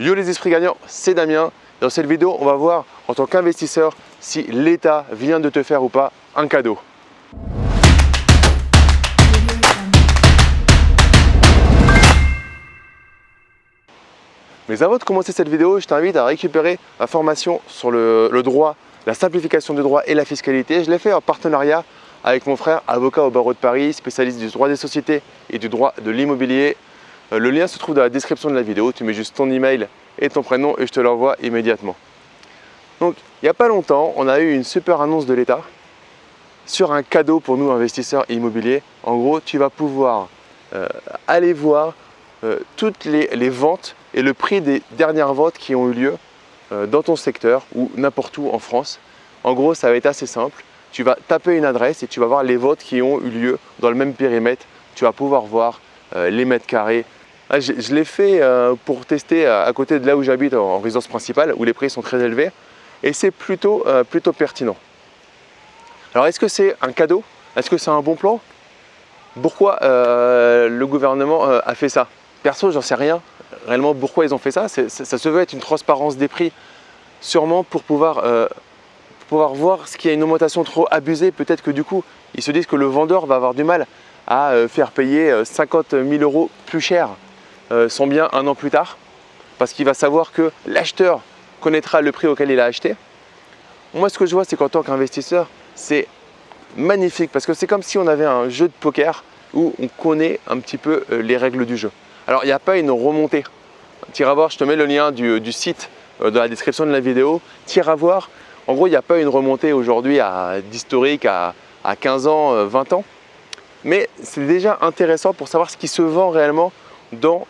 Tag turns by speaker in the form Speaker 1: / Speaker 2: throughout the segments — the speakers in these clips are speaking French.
Speaker 1: Yo les esprits gagnants, c'est Damien. Dans cette vidéo, on va voir en tant qu'investisseur si l'État vient de te faire ou pas un cadeau. Mais avant de commencer cette vidéo, je t'invite à récupérer ma formation sur le, droit, la simplification du droit et la fiscalité. Je l'ai fait en partenariat avec mon frère, avocat au barreau de Paris, spécialiste du droit des sociétés et du droit de l'immobilier. Euh, le lien se trouve dans la description de la vidéo. Tu mets juste ton email et ton prénom et je te l'envoie immédiatement. Donc, il n'y a pas longtemps, on a eu une super annonce de l'État sur un cadeau pour nous investisseurs immobiliers. En gros, tu vas pouvoir euh, aller voir euh, toutes les, ventes et le prix des dernières ventes qui ont eu lieu dans ton secteur ou n'importe où en France. En gros, ça va être assez simple. Tu vas taper une adresse et tu vas voir les votes qui ont eu lieu dans le même périmètre. Tu vas pouvoir voir les mètres carrés, ah, je, l'ai fait euh, pour tester à côté de là où j'habite en résidence principale où les prix sont très élevés. Et c'est plutôt, euh, pertinent. Alors est-ce que c'est un cadeau? Est-ce que c'est un bon plan? Pourquoi euh, le gouvernement a fait ça? Perso, j'en sais rien. Réellement pourquoi ils ont fait ça? Ça, se veut être une transparence des prix. Sûrement pour pouvoir, pouvoir voir ce qu'il y a une augmentation trop abusée. Peut-être que du coup, ils se disent que le vendeur va avoir du mal à faire payer 50 000 euros plus cher euh, son bien un an plus tard parce qu'il va savoir que l'acheteur connaîtra le prix auquel il a acheté. Moi, ce que je vois, c'est qu'en tant qu'investisseur, c'est magnifique parce que c'est comme si on avait un jeu de poker où on connaît un petit peu euh, les règles du jeu. Alors, il n'y a pas une remontée. Tire à voir, je te mets le lien du, site euh, dans la description de la vidéo. Tire à voir, en gros, il n'y a pas une remontée aujourd'hui d'historique à, à 15 ans, 20 ans. Mais c'est déjà intéressant pour savoir ce qui se vend réellement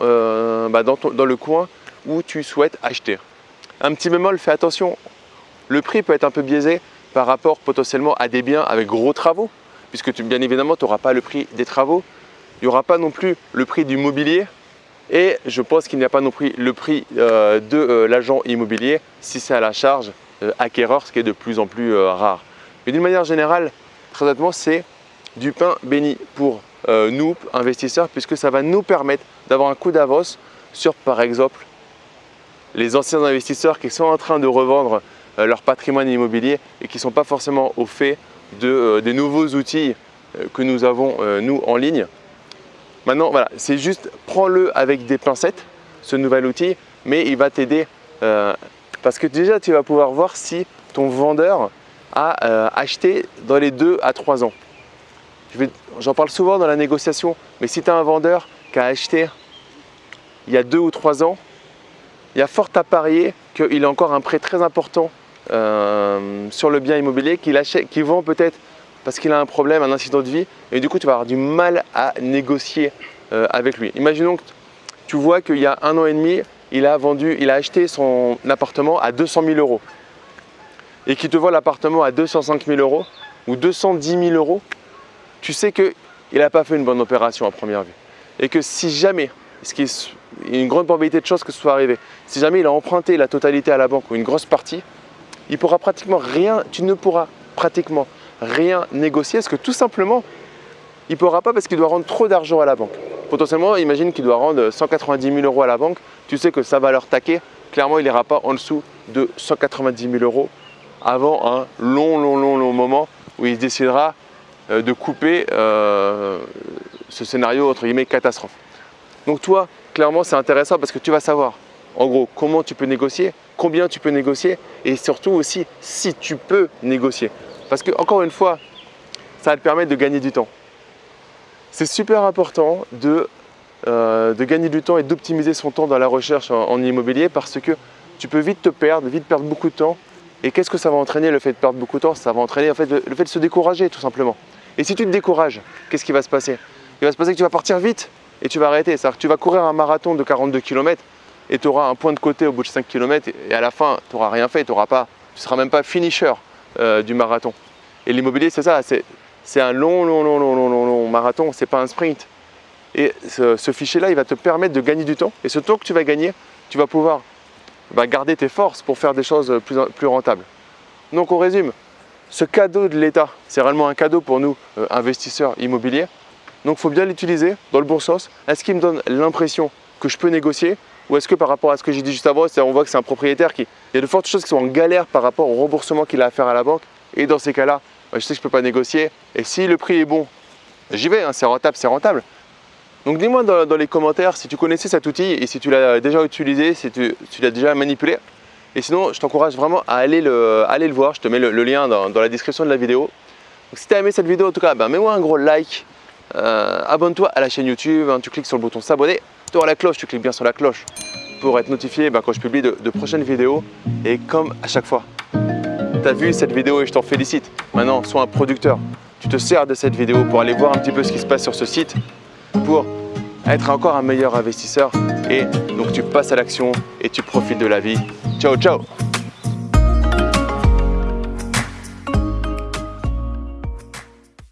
Speaker 1: euh, bah, dans, le coin où tu souhaites acheter. Un petit bémol, fais attention, le prix peut être un peu biaisé par rapport potentiellement à des biens avec gros travaux, puisque bien évidemment, tu n'auras pas le prix des travaux, il n'y aura pas non plus le prix du mobilier, et je pense qu'il n'y a pas non plus le prix euh, de euh, l'agent immobilier si c'est à la charge acquéreur, ce qui est de plus en plus rare. Mais d'une manière générale, très honnêtement, c'est du pain béni pour nous, investisseurs, puisque ça va nous permettre d'avoir un coup d'avance sur par exemple les anciens investisseurs qui sont en train de revendre euh, leur patrimoine immobilier et qui ne sont pas forcément au fait de, euh, des nouveaux outils euh, que nous avons nous en ligne. Maintenant, voilà, c'est juste prends-le avec des pincettes, ce nouvel outil, mais il va t'aider parce que déjà tu vas pouvoir voir si ton vendeur a acheté dans les 2 à 3 ans. J'en parle souvent dans la négociation, mais si tu as un vendeur a acheté il y a deux ou trois ans, il y a fort à parier qu'il a encore un prêt très important euh, sur le bien immobilier qu'il qu'il vend peut-être parce qu'il a un problème, un incident de vie et du coup tu vas avoir du mal à négocier euh, avec lui. Imaginons que tu vois qu'il y a un an et demi, il a vendu, il a acheté son appartement à 200 000 euros et qu'il te voit l'appartement à 205 000 euros ou 210 000 euros, tu sais qu'il n'a pas fait une bonne opération à première vue et que si jamais, ce qui est une grande probabilité de choses que ce soit arrivé, si jamais il a emprunté la totalité à la banque ou une grosse partie, il pourra pratiquement rien, tu ne pourras pratiquement rien négocier parce que tout simplement, il ne pourra pas parce qu'il doit rendre trop d'argent à la banque. Potentiellement, imagine qu'il doit rendre 190 000 euros à la banque, tu sais que ça va leur taquer, clairement il n'ira pas en dessous de 190 000 euros avant un long, long, long, long moment où il décidera de couper euh, ce scénario entre guillemets catastrophe. Donc toi, clairement, c'est intéressant parce que tu vas savoir en gros comment tu peux négocier, combien tu peux négocier et surtout aussi si tu peux négocier. Parce que encore une fois, ça va te permettre de gagner du temps. C'est super important de, euh, de, gagner du temps et d'optimiser son temps dans la recherche en, immobilier parce que tu peux vite te perdre, vite perdre beaucoup de temps. Et qu'est-ce que ça va entraîner le fait de perdre beaucoup de temps? Ça va entraîner en fait, le fait de se décourager tout simplement. Et si tu te décourages, qu'est-ce qui va se passer? Il va se passer que tu vas partir vite et tu vas arrêter. C'est-à-dire que tu vas courir un marathon de 42 km et tu auras un point de côté au bout de 5 km et à la fin, tu n'auras rien fait, tu ne seras même pas finisher euh, du marathon. Et l'immobilier, c'est ça, c'est un long, long, long, long, long, long, long marathon, c'est pas un sprint. Et ce, fichier-là, il va te permettre de gagner du temps. Et ce temps que tu vas gagner, tu vas pouvoir bah, garder tes forces pour faire des choses plus, plus rentables. Donc on résume, ce cadeau de l'État, c'est réellement un cadeau pour nous, euh, investisseurs immobiliers. Donc il faut bien l'utiliser dans le bon sens. Est-ce qu'il me donne l'impression que je peux négocier Ou est-ce que par rapport à ce que j'ai dit juste avant, on voit que c'est un propriétaire qui, il y a de fortes choses qui sont en galère par rapport au remboursement qu'il a à faire à la banque. Et dans ces cas-là, bah, je sais que je ne peux pas négocier. Et si le prix est bon, j'y vais, hein, c'est rentable, c'est rentable. Donc dis-moi dans, les commentaires si tu connaissais cet outil et si tu l'as déjà utilisé, si tu, l'as déjà manipulé. Et sinon, je t'encourage vraiment à aller le, voir. Je te mets le, lien dans, la description de la vidéo. Donc si tu as aimé cette vidéo, en tout cas, ben, mets-moi un gros like. Euh, abonne-toi à la chaîne YouTube. Hein. tu cliques sur le bouton s'abonner. Tu auras la cloche, tu cliques bien sur la cloche pour être notifié ben, quand je publie de, prochaines vidéos. Et comme à chaque fois, tu as vu cette vidéo et je t'en félicite. Maintenant, sois un producteur. Tu te sers de cette vidéo pour aller voir un petit peu ce qui se passe sur ce site pour être encore un meilleur investisseur et donc tu passes à l'action et tu profites de la vie. Ciao, ciao